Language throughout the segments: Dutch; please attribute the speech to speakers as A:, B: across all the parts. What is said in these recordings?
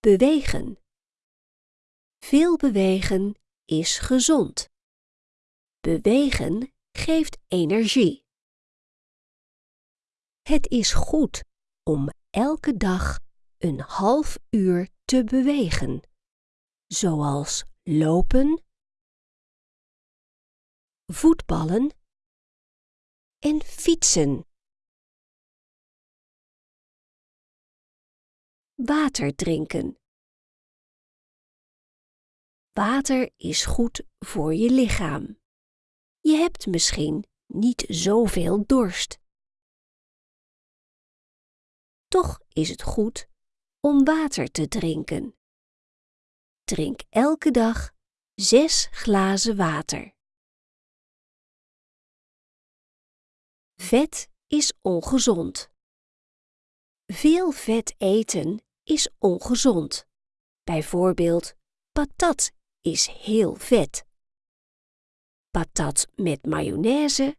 A: Bewegen. Veel bewegen is gezond. Bewegen geeft energie. Het is goed om elke dag een half uur te bewegen, zoals lopen, voetballen en fietsen. Water drinken. Water is goed voor je lichaam. Je hebt misschien niet zoveel dorst. Toch is het goed om water te drinken. Drink elke dag zes glazen water. Vet is ongezond. Veel vet eten is ongezond. Bijvoorbeeld patat is heel vet. Patat met mayonaise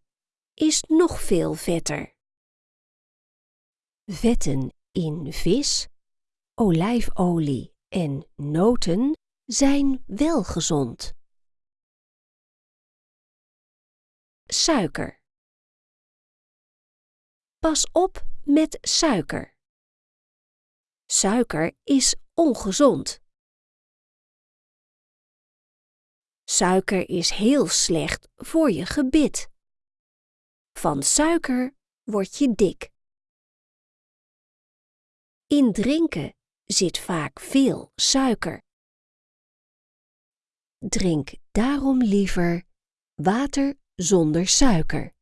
A: is nog veel vetter. Vetten in vis, olijfolie en noten zijn wel gezond. Suiker. Pas op met suiker. Suiker is ongezond. Suiker is heel slecht voor je gebit. Van suiker word je dik. In drinken zit vaak veel suiker. Drink daarom liever water zonder suiker.